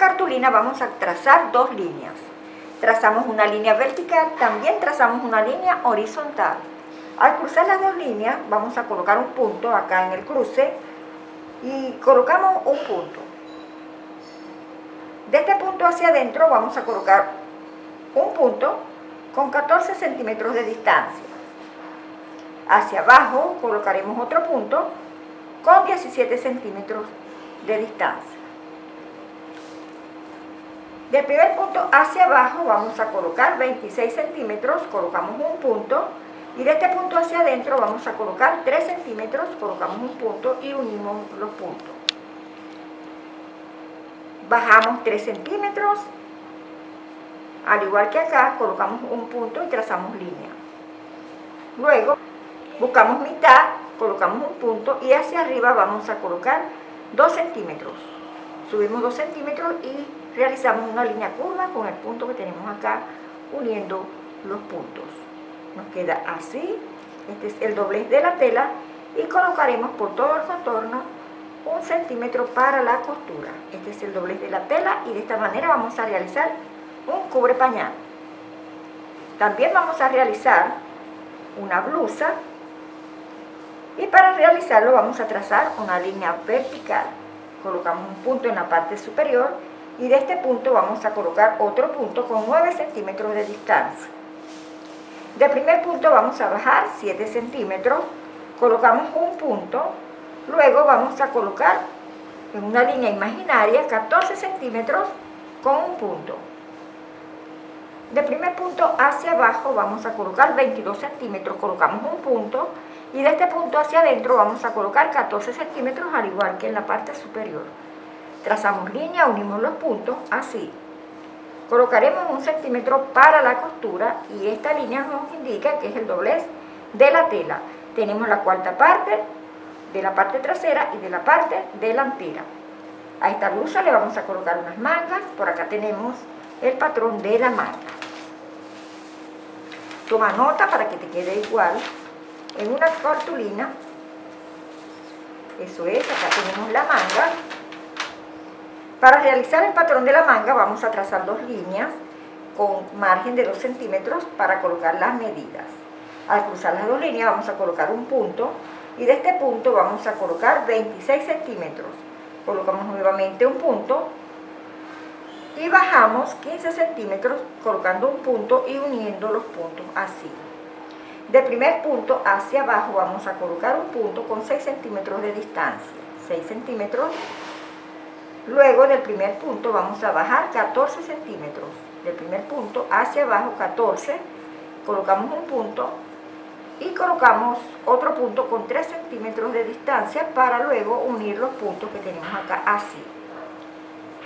cartulina vamos a trazar dos líneas. Trazamos una línea vertical, también trazamos una línea horizontal. Al cruzar las dos líneas vamos a colocar un punto acá en el cruce y colocamos un punto. De este punto hacia adentro vamos a colocar un punto con 14 centímetros de distancia. Hacia abajo colocaremos otro punto con 17 centímetros de distancia. Del primer punto hacia abajo vamos a colocar 26 centímetros, colocamos un punto y de este punto hacia adentro vamos a colocar 3 centímetros, colocamos un punto y unimos los puntos. Bajamos 3 centímetros, al igual que acá, colocamos un punto y trazamos línea. Luego, buscamos mitad, colocamos un punto y hacia arriba vamos a colocar 2 centímetros. Subimos 2 centímetros y realizamos una línea curva con el punto que tenemos acá, uniendo los puntos. Nos queda así este es el doblez de la tela y colocaremos por todo el contorno un centímetro para la costura. Este es el doblez de la tela y de esta manera vamos a realizar un cubre pañal. También vamos a realizar una blusa y para realizarlo vamos a trazar una línea vertical. Colocamos un punto en la parte superior y de este punto vamos a colocar otro punto con 9 centímetros de distancia de primer punto vamos a bajar 7 centímetros, colocamos un punto, luego vamos a colocar en una línea imaginaria 14 centímetros con un punto. De primer punto hacia abajo vamos a colocar 22 centímetros, colocamos un punto y de este punto hacia adentro vamos a colocar 14 centímetros al igual que en la parte superior. Trazamos línea, unimos los puntos, así. Colocaremos un centímetro para la costura y esta línea nos indica que es el doblez de la tela. Tenemos la cuarta parte de la parte trasera y de la parte delantera. A esta blusa le vamos a colocar unas mangas, por acá tenemos el patrón de la manga. Toma nota para que te quede igual en una cartulina. Eso es, acá tenemos la manga para realizar el patrón de la manga vamos a trazar dos líneas con margen de 2 centímetros para colocar las medidas. Al cruzar las dos líneas vamos a colocar un punto y de este punto vamos a colocar 26 centímetros. Colocamos nuevamente un punto y bajamos 15 centímetros colocando un punto y uniendo los puntos así. De primer punto hacia abajo vamos a colocar un punto con 6 centímetros de distancia. 6 centímetros Luego del primer punto vamos a bajar 14 centímetros. Del primer punto hacia abajo 14, colocamos un punto y colocamos otro punto con 3 centímetros de distancia para luego unir los puntos que tenemos acá así.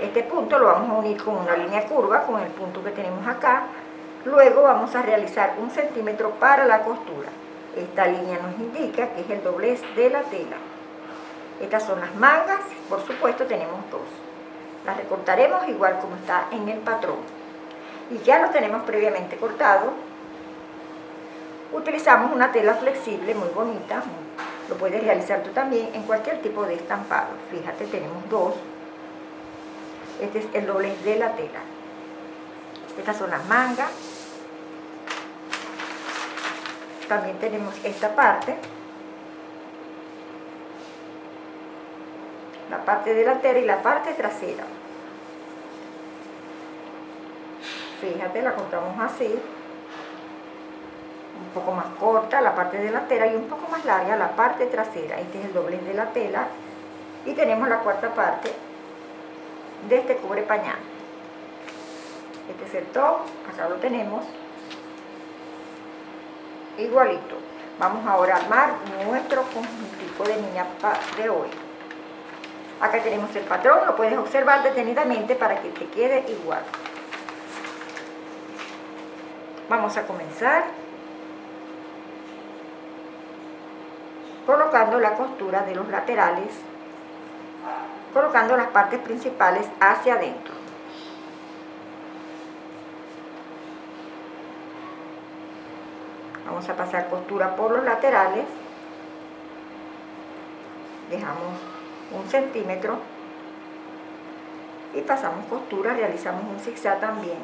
Este punto lo vamos a unir con una línea curva con el punto que tenemos acá. Luego vamos a realizar un centímetro para la costura. Esta línea nos indica que es el doblez de la tela. Estas son las mangas, por supuesto tenemos dos. Las recortaremos igual como está en el patrón. Y ya lo tenemos previamente cortado. Utilizamos una tela flexible muy bonita. Lo puedes realizar tú también en cualquier tipo de estampado. Fíjate, tenemos dos. Este es el doblez de la tela. Estas son las mangas. También tenemos esta parte. La parte delantera y la parte trasera. Fíjate, la cortamos así, un poco más corta la parte delantera y un poco más larga la parte trasera. Este es el doblez de la tela y tenemos la cuarta parte de este cubre pañal. Este es el top, acá lo tenemos, igualito. Vamos ahora a armar nuestro conjuntico de niña de hoy. Acá tenemos el patrón, lo puedes observar detenidamente para que te quede igual. Vamos a comenzar colocando la costura de los laterales, colocando las partes principales hacia adentro. Vamos a pasar costura por los laterales, dejamos un centímetro y pasamos costura, realizamos un zigzag también.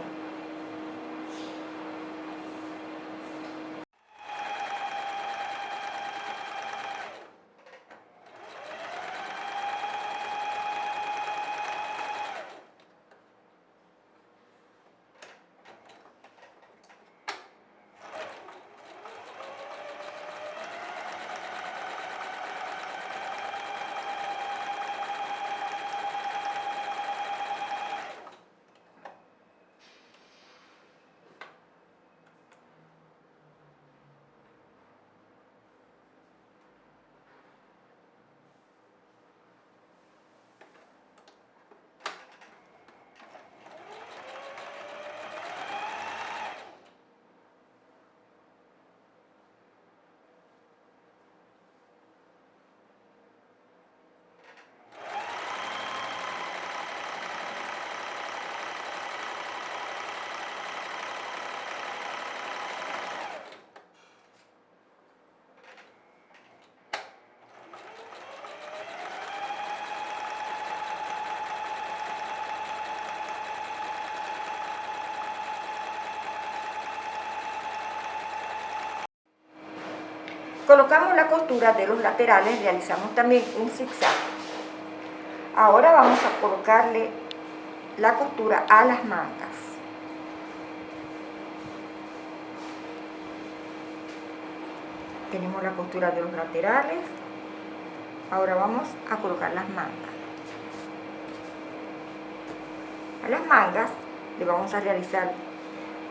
Colocamos la costura de los laterales, realizamos también un zigzag. Ahora vamos a colocarle la costura a las mangas. Tenemos la costura de los laterales. Ahora vamos a colocar las mangas. A las mangas le vamos a realizar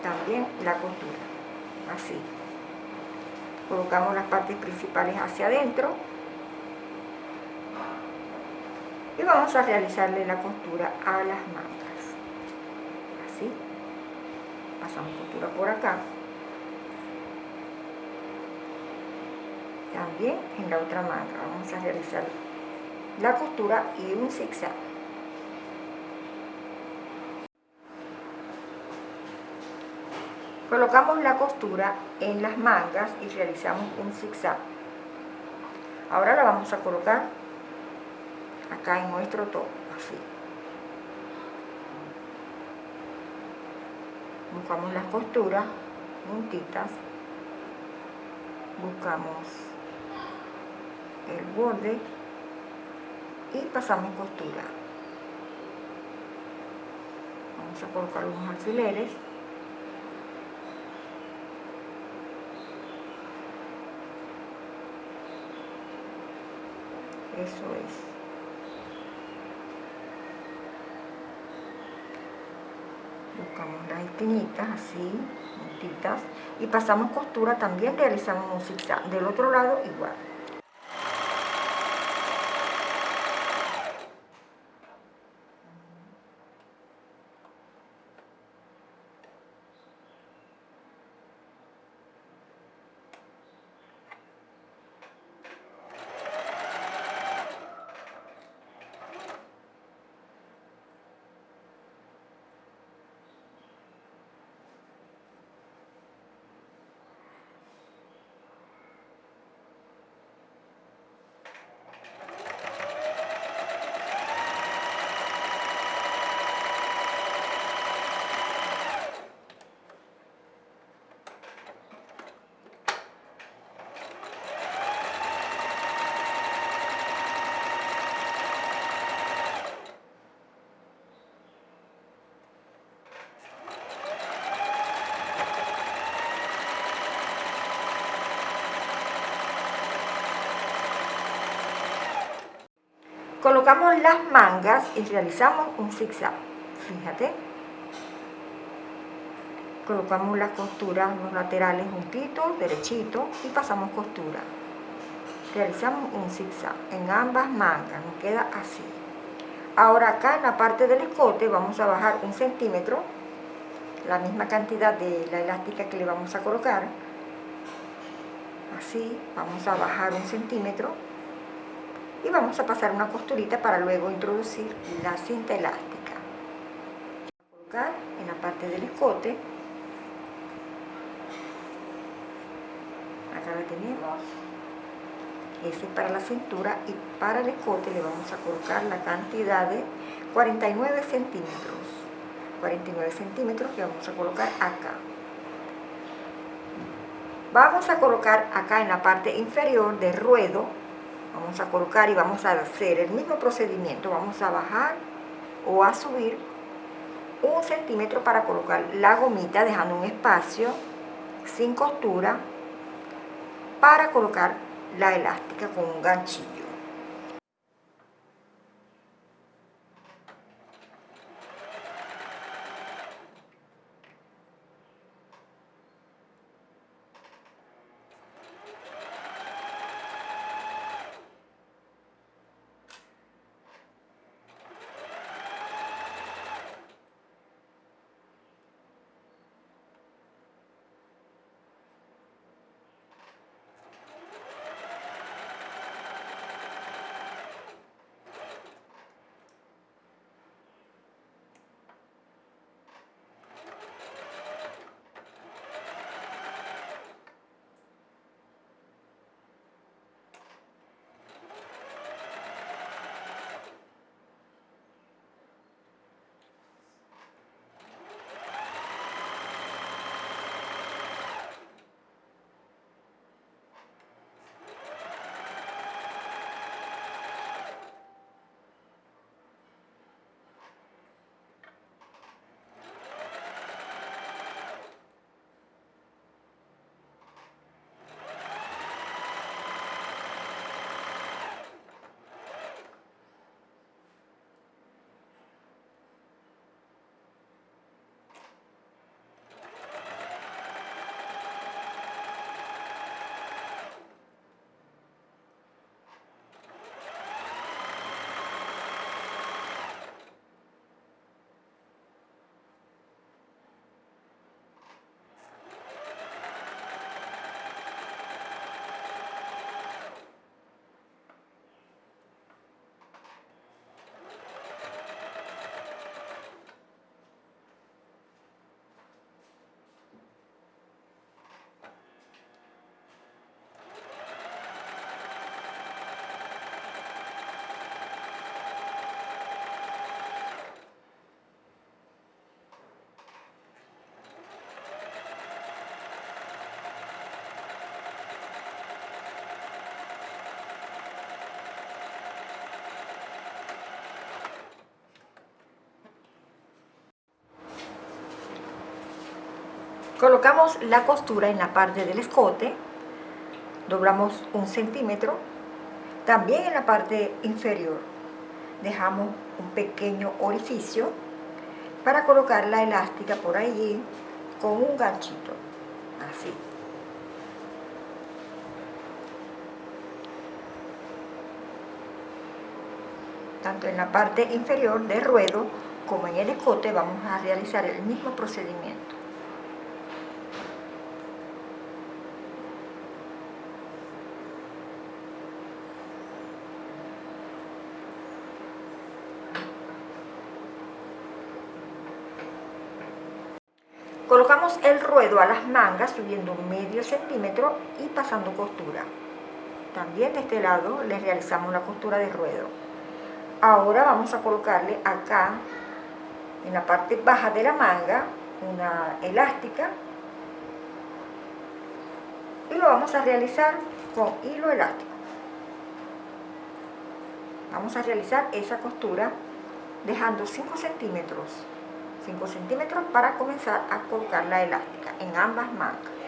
también la costura, así colocamos las partes principales hacia adentro. Y vamos a realizarle la costura a las mangas. Así. Pasamos costura por acá. También en la otra manga vamos a realizar la costura y un zigzag Colocamos la costura en las mangas y realizamos un zigzag. Ahora la vamos a colocar acá en nuestro top, así. Buscamos las costuras juntitas, buscamos el borde y pasamos costura. Vamos a colocar unos alfileres eso es. Buscamos las esquinitas así juntitas y pasamos costura también realizamos un zigzag del otro lado igual colocamos las mangas y realizamos un zigzag. Fíjate. Colocamos las costuras los laterales juntitos derechitos y pasamos costura. Realizamos un zigzag en ambas mangas nos queda así. Ahora acá en la parte del escote vamos a bajar un centímetro la misma cantidad de la elástica que le vamos a colocar. Así vamos a bajar un centímetro y vamos a pasar una costurita para luego introducir la cinta elástica. Colocar en la parte del escote. Acá la tenemos. Ese es para la cintura y para el escote le vamos a colocar la cantidad de 49 centímetros. 49 centímetros que vamos a colocar acá. Vamos a colocar acá en la parte inferior del ruedo vamos a colocar y vamos a hacer el mismo procedimiento. Vamos a bajar o a subir un centímetro para colocar la gomita dejando un espacio sin costura para colocar la elástica con un ganchillo Colocamos la costura en la parte del escote, doblamos un centímetro, también en la parte inferior dejamos un pequeño orificio para colocar la elástica por allí con un ganchito, así. Tanto en la parte inferior del ruedo como en el escote vamos a realizar el mismo procedimiento. El ruedo a las mangas subiendo medio centímetro y pasando costura. También de este lado le realizamos la costura de ruedo. Ahora vamos a colocarle acá, en la parte baja de la manga, una elástica. Y lo vamos a realizar con hilo elástico. Vamos a realizar esa costura dejando 5 centímetros 5 centímetros para comenzar a colocar la elástica en ambas mangas.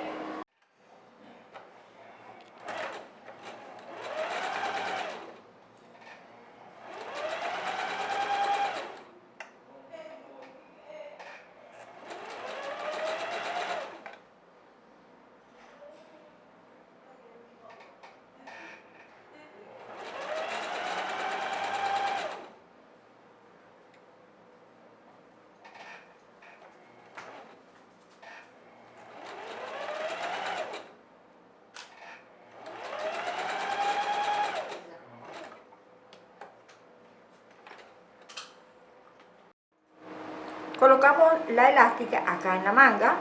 Colocamos la elástica acá en la manga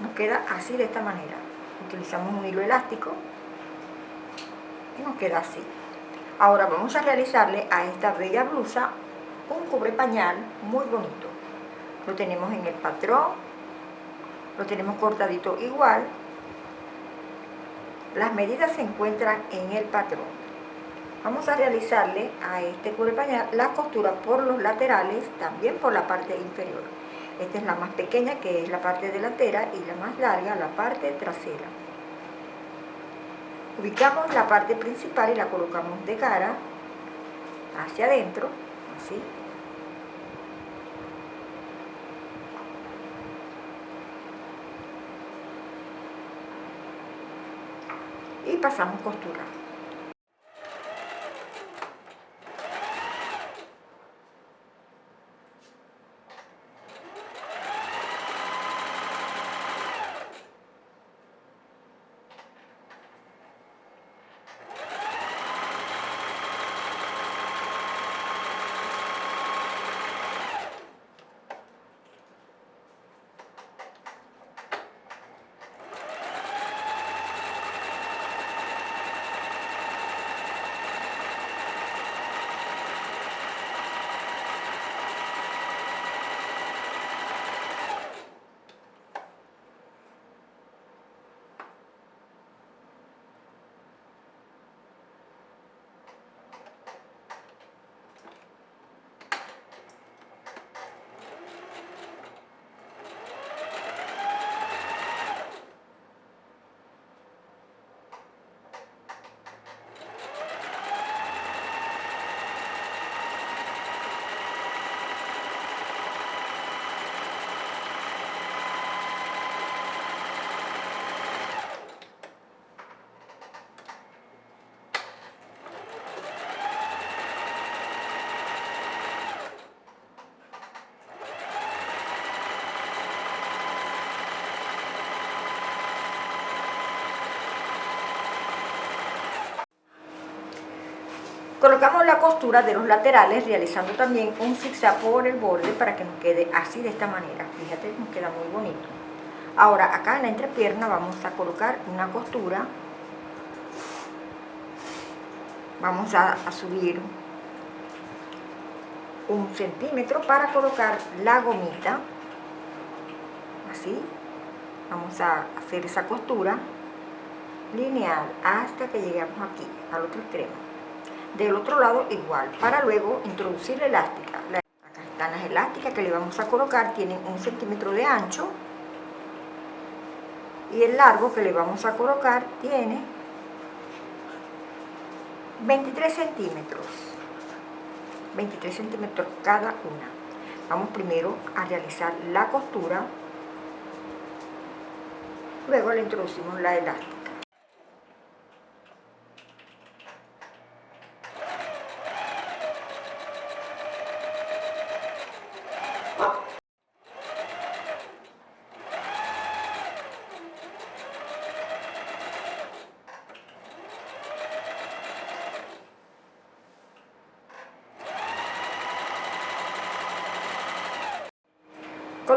nos queda así de esta manera utilizamos un hilo elástico y nos queda así ahora vamos a realizarle a esta bella blusa un cubre pañal muy bonito. Lo tenemos en el patrón, lo tenemos cortadito igual. Las medidas se encuentran en el patrón. Vamos a realizarle a este pañal la costura por los laterales, también por la parte inferior. Esta es la más pequeña, que es la parte delantera, y la más larga, la parte trasera. Ubicamos la parte principal y la colocamos de cara hacia adentro, así. Y pasamos costura. Colocamos la costura de los laterales realizando también un zigzag por el borde para que nos quede así de esta manera. Fíjate, nos queda muy bonito. Ahora acá en la entrepierna vamos a colocar una costura. Vamos a, a subir un centímetro para colocar la gomita. Así. Vamos a hacer esa costura lineal hasta que lleguemos aquí, al otro extremo del otro lado igual, para luego introducir la elástica. Acá están las elásticas que le vamos a colocar, tienen un centímetro de ancho y el largo que le vamos a colocar tiene 23 centímetros. 23 centímetros cada una. Vamos primero a realizar la costura luego le introducimos la elástica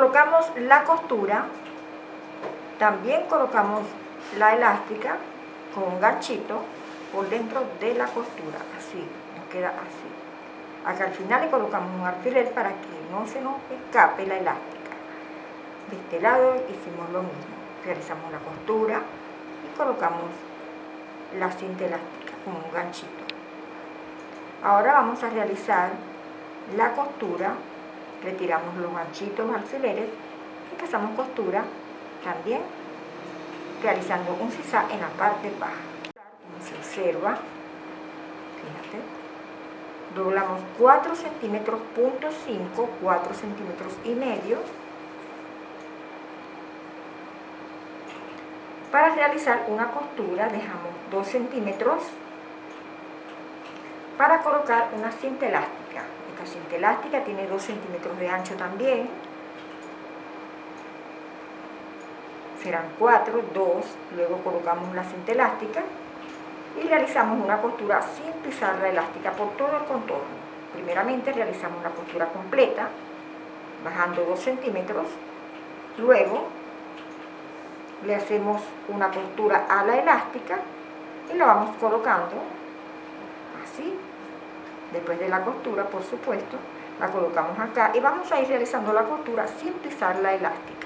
colocamos la costura también colocamos la elástica con un ganchito por dentro de la costura así, nos queda así. Acá al final le colocamos un alfiler para que no se nos escape la elástica. De este lado hicimos lo mismo realizamos la costura y colocamos la cinta elástica con un ganchito. Ahora vamos a realizar la costura retiramos los ganchitos alfileres y pasamos costura también realizando un zigzag en la parte baja. Como se observa fíjate doblamos 4 centímetros punto 5 4 centímetros y medio para realizar una costura. Dejamos 2 centímetros para colocar una cinta elástica esta cinta elástica tiene 2 centímetros de ancho también. Serán 4, 2, luego colocamos la cinta elástica y realizamos una costura sin pisar la elástica por todo el contorno. Primeramente realizamos la costura completa, bajando 2 centímetros, luego le hacemos una costura a la elástica y la vamos colocando así después de la costura por supuesto La colocamos acá y vamos a ir realizando la costura sin pisar la elástica.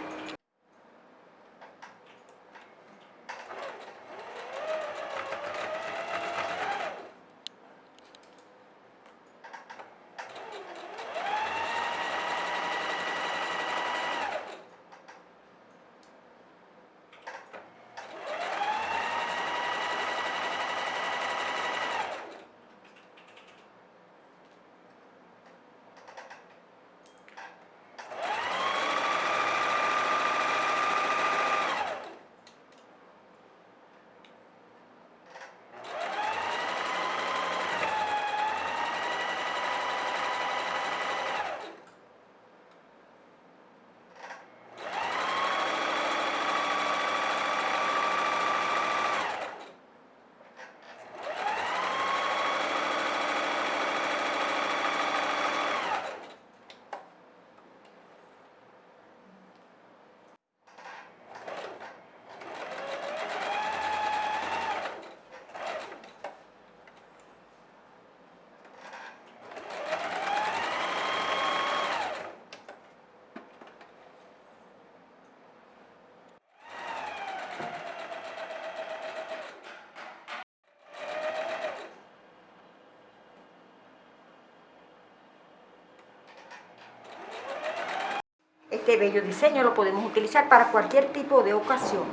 Este bello diseño lo podemos utilizar para cualquier tipo de ocasión.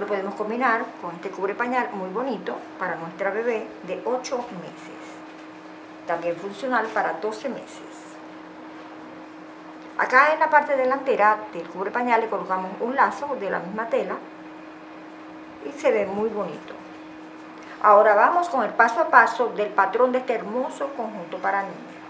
Lo podemos combinar con este cubre pañal muy bonito para nuestra bebé de 8 meses. También funcional para 12 meses. Acá en la parte delantera del cubre pañal le colocamos un lazo de la misma tela y se ve muy bonito. Ahora vamos con el paso a paso del patrón de este hermoso conjunto para niños.